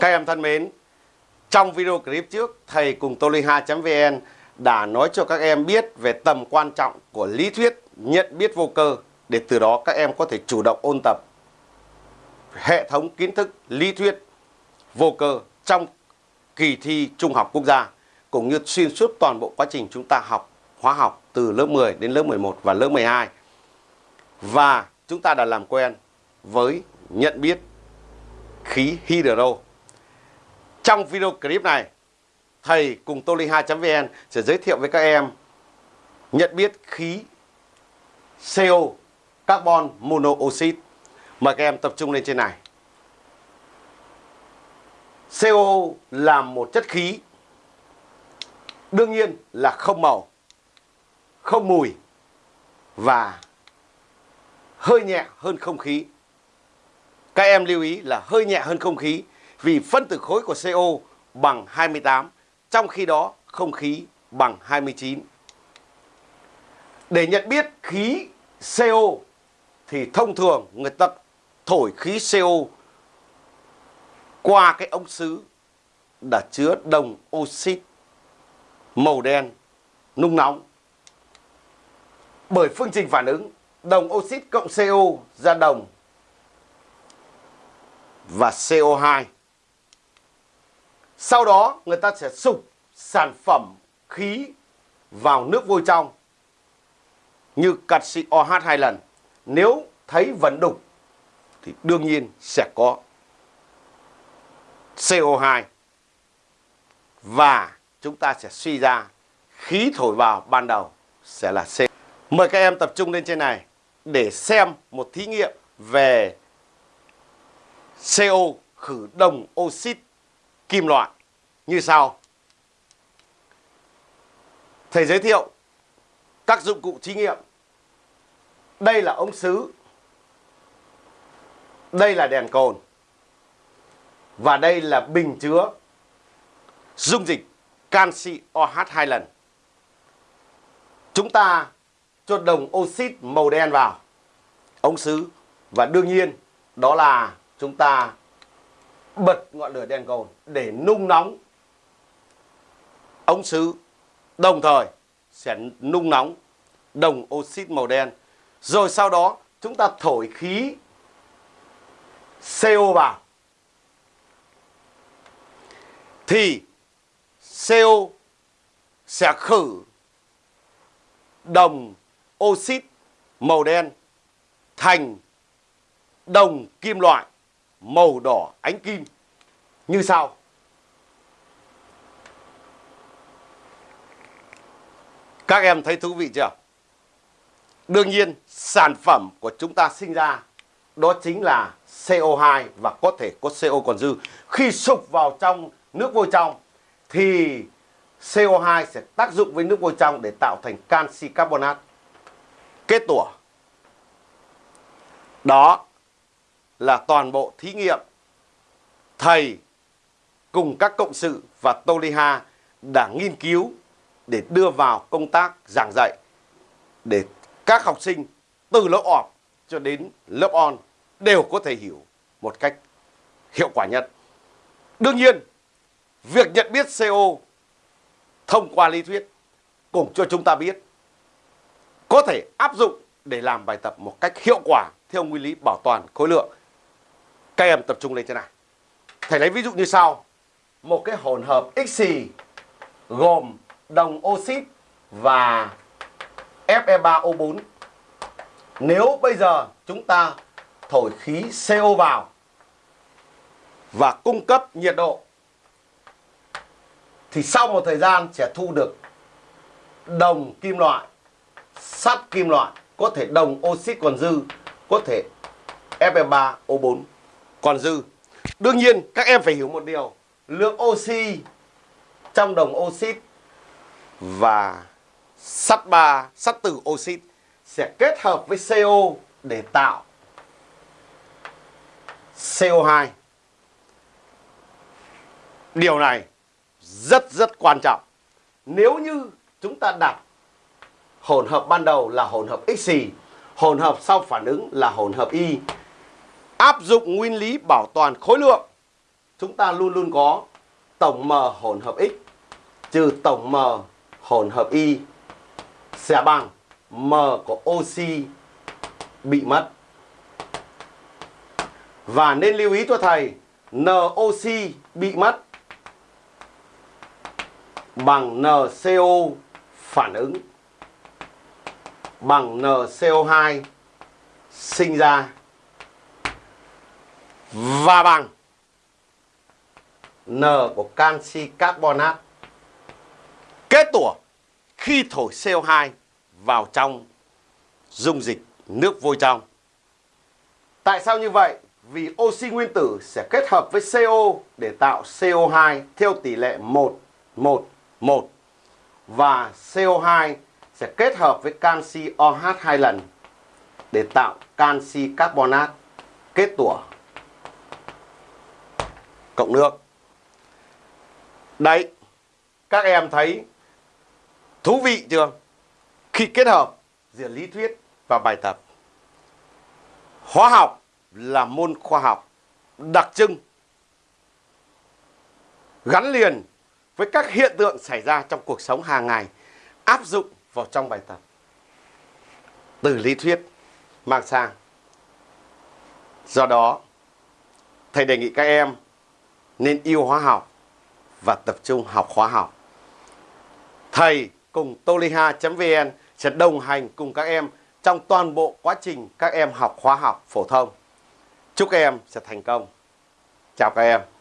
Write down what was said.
Các em thân mến, trong video clip trước, thầy cùng toliha.vn đã nói cho các em biết về tầm quan trọng của lý thuyết nhận biết vô cơ để từ đó các em có thể chủ động ôn tập hệ thống kiến thức lý thuyết vô cơ trong kỳ thi trung học quốc gia cũng như xuyên suốt toàn bộ quá trình chúng ta học hóa học từ lớp 10 đến lớp 11 và lớp 12. Và chúng ta đã làm quen với nhận biết khí hydro. Trong video clip này, thầy cùng toliha.vn sẽ giới thiệu với các em nhận biết khí CO carbon monoxide. Mời các em tập trung lên trên này. CO là một chất khí đương nhiên là không màu, không mùi và hơi nhẹ hơn không khí. Các em lưu ý là hơi nhẹ hơn không khí vì phân tử khối của CO bằng 28, trong khi đó không khí bằng 29. Để nhận biết khí CO thì thông thường người ta thổi khí CO qua cái ống sứ đã chứa đồng oxit màu đen nung nóng. Bởi phương trình phản ứng đồng oxit cộng CO ra đồng và CO2. Sau đó, người ta sẽ sụp sản phẩm khí vào nước vôi trong, như canxi OH hai lần. Nếu thấy vẫn đục, thì đương nhiên sẽ có CO2 và chúng ta sẽ suy ra khí thổi vào ban đầu sẽ là C. Mời các em tập trung lên trên này để xem một thí nghiệm về CO khử đồng oxit kim loại như sau. Thầy giới thiệu các dụng cụ thí nghiệm. Đây là ống sứ. Đây là đèn cồn. Và đây là bình chứa dung dịch canxi OH hai lần. Chúng ta cho đồng oxit màu đen vào, ống sứ và đương nhiên, đó là chúng ta bật ngọn lửa đèn cồn để nung nóng. Ống sứ đồng thời sẽ nung nóng đồng oxit màu đen. Rồi sau đó chúng ta thổi khí CO vào. Thì CO sẽ khử đồng oxit màu đen thành đồng kim loại màu đỏ, ánh kim như sau. Các em thấy thú vị chưa? Đương nhiên, sản phẩm của chúng ta sinh ra đó chính là CO2 và có thể có CO còn dư. Khi sụp vào trong nước vôi trong, thì CO2 sẽ tác dụng với nước vôi trong để tạo thành canxi carbonat kết tủa. Đó là toàn bộ thí nghiệm thầy cùng các cộng sự và Toliha đã nghiên cứu để đưa vào công tác giảng dạy để các học sinh từ lớp off cho đến lớp on đều có thể hiểu một cách hiệu quả nhất. Đương nhiên, việc nhận biết CO thông qua lý thuyết cũng cho chúng ta biết có thể áp dụng để làm bài tập một cách hiệu quả theo nguyên lý bảo toàn khối lượng. Các em tập trung lên thế này. Thầy lấy ví dụ như sau. Một cái hỗn hợp xì gồm đồng oxit và Fe3O4. Nếu bây giờ chúng ta thổi khí CO vào và cung cấp nhiệt độ thì sau một thời gian sẽ thu được đồng kim loại, sắt kim loại, có thể đồng oxit còn dư, có thể Fe3O4 còn dư. Đương nhiên các em phải hiểu một điều, lượng oxy trong đồng oxit và sắt ba sắt từ oxit sẽ kết hợp với CO để tạo CO2. Điều này rất rất quan trọng. Nếu như chúng ta đặt hỗn hợp ban đầu là hỗn hợp xì, hỗn hợp sau phản ứng là hỗn hợp Y, áp dụng nguyên lý bảo toàn khối lượng. Chúng ta luôn luôn có tổng m hỗn hợp x, trừ tổng m hỗn hợp y. Sẽ bằng m của oxy bị mất. Và nên lưu ý cho thầy NOC bị mất bằng NCO phản ứng, bằng NCO2 sinh ra và bằng N của canxi carbonat kết tủa khi thổi CO2 vào trong dung dịch nước vôi trong. Tại sao như vậy? Vì oxy nguyên tử sẽ kết hợp với CO để tạo CO2 theo tỷ lệ 1 1 1 và CO2 sẽ kết hợp với canxi OH hai lần để tạo canxi carbonat kết tủa cộng nước. Đấy, các em thấy thú vị chưa? Khi kết hợp giữa lý thuyết và bài tập. Hóa học là môn khoa học đặc trưng gắn liền với các hiện tượng xảy ra trong cuộc sống hàng ngày áp dụng vào trong bài tập. Từ lý thuyết mang sang. Do đó, thầy đề nghị các em nên yêu hóa học và tập trung học hóa học. Thầy cùng toliha.vn sẽ đồng hành cùng các em trong toàn bộ quá trình các em học hóa học phổ thông. Chúc các em sẽ thành công. Chào các em.